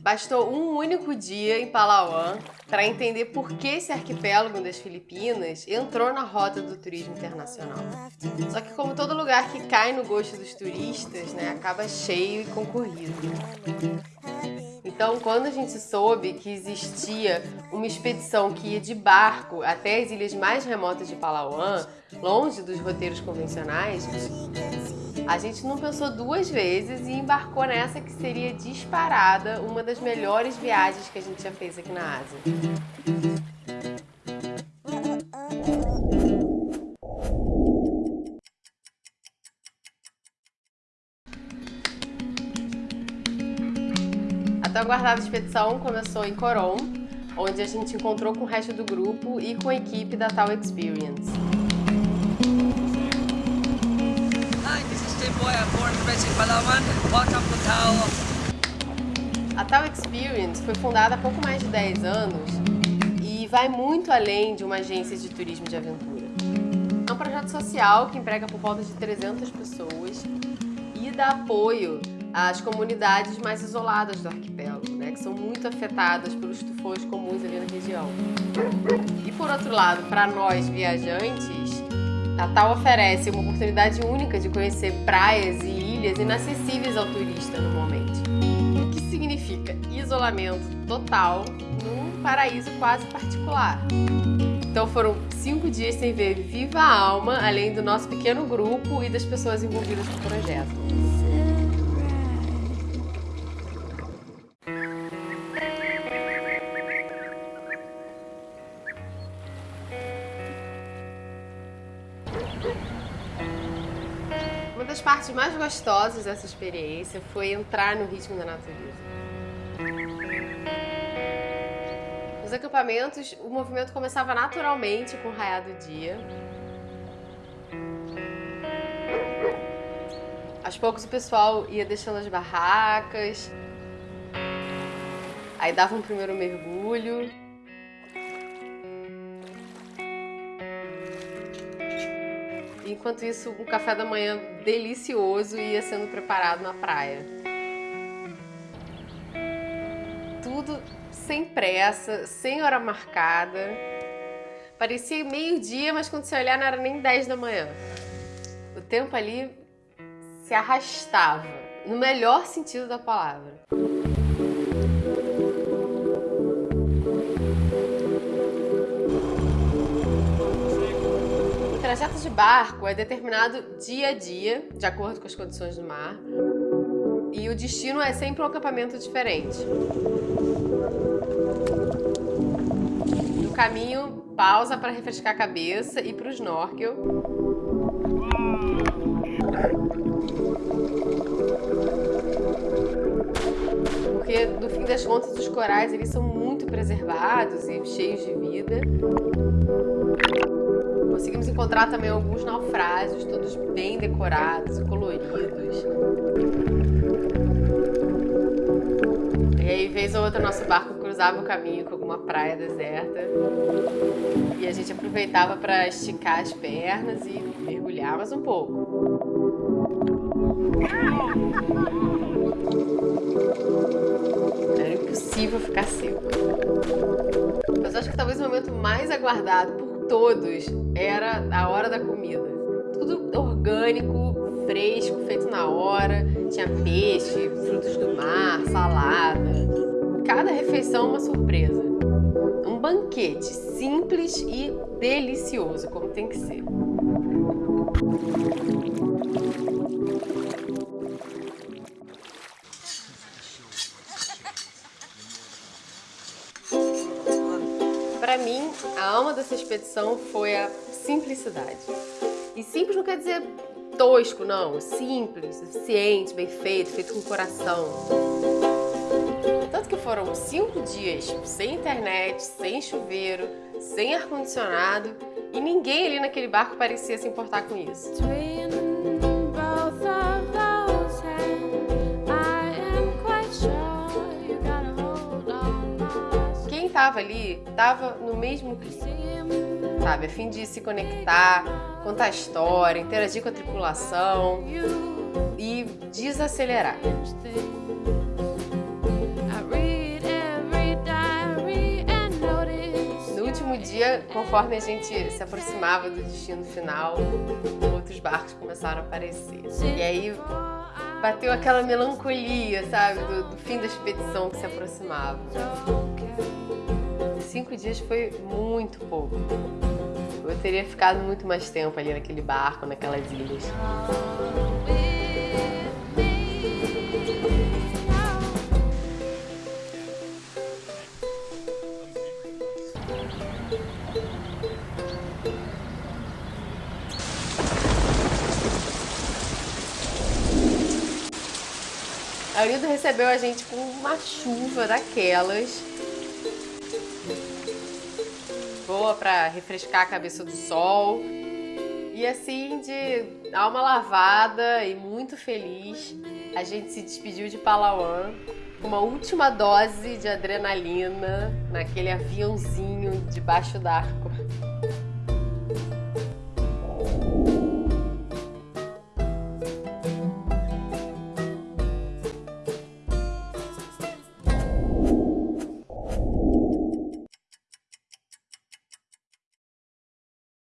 Bastou um único dia em Palawan para entender por que esse arquipélago das Filipinas entrou na rota do turismo internacional. Só que como todo lugar que cai no gosto dos turistas, né, acaba cheio e concorrido. Então, quando a gente soube que existia uma expedição que ia de barco até as ilhas mais remotas de Palawan, longe dos roteiros convencionais, a gente não pensou duas vezes e embarcou nessa que seria disparada uma das melhores viagens que a gente já fez aqui na Ásia. A tão aguardada expedição começou em Coron, onde a gente encontrou com o resto do grupo e com a equipe da Tal Experience. Boy, I'm born in Palawan. Welcome to Tao. A Tal Experience foi fundada há pouco mais de 10 anos e vai muito além de uma agência de turismo de aventura. É um projeto social que emprega por volta de 300 pessoas e dá apoio as comunidades mais isoladas do arquipélago, né, que são muito afetadas pelos tufões comuns ali na região. E por outro lado, para nós viajantes, Natal oferece uma oportunidade única de conhecer praias e ilhas inacessíveis ao turista normalmente. O que significa isolamento total num paraíso quase particular. Então foram cinco dias sem ver viva alma, além do nosso pequeno grupo e das pessoas envolvidas no projeto. Das partes mais gostosas dessa experiência foi entrar no ritmo da natureza. Nos acampamentos, o movimento começava naturalmente com o raiar do dia. Aos poucos o pessoal ia deixando as barracas, aí dava um primeiro mergulho, Enquanto isso, um café da manhã delicioso ia sendo preparado na praia. Tudo sem pressa, sem hora marcada. Parecia meio-dia, mas quando você olhar não era nem 10 da manhã. O tempo ali se arrastava, no melhor sentido da palavra. Trajeto de barco é determinado dia a dia, de acordo com as condições do mar, e o destino é sempre um acampamento diferente. No caminho, pausa para refrescar a cabeça e para o snorkel. Porque, no fim das contas, os corais eles são muito preservados e cheios de vida. Encontrar também alguns naufrágios, todos bem decorados e coloridos. E aí, vez ou outra, nosso barco cruzava o caminho com alguma praia deserta. E a gente aproveitava para esticar as pernas e mergulhar mais um pouco. Era impossível ficar seco. Mas acho que talvez o momento mais aguardado por todos era a hora da comida. Tudo orgânico, fresco, feito na hora. Tinha peixe, frutos do mar, salada. Cada refeição uma surpresa. Um banquete simples e delicioso, como tem que ser. Para mim, a alma dessa expedição foi a simplicidade. E simples não quer dizer tosco, não. Simples, eficiente, bem feito, feito com coração. Tanto que foram cinco dias sem internet, sem chuveiro, sem ar-condicionado e ninguém ali naquele barco parecia se importar com isso. estava ali, estava no mesmo clima, sabe? A fim de se conectar, contar história, interagir com a tripulação e desacelerar. No último dia, conforme a gente se aproximava do destino final, outros barcos começaram a aparecer. E aí bateu aquela melancolia, sabe, do, do fim da expedição que se aproximava. Cinco dias foi muito pouco. Eu teria ficado muito mais tempo ali naquele barco, naquelas ilhas. Arildo recebeu a gente com uma chuva daquelas. Boa para refrescar a cabeça do sol. E assim, de alma lavada e muito feliz, a gente se despediu de Palawan com uma última dose de adrenalina naquele aviãozinho debaixo d'arco.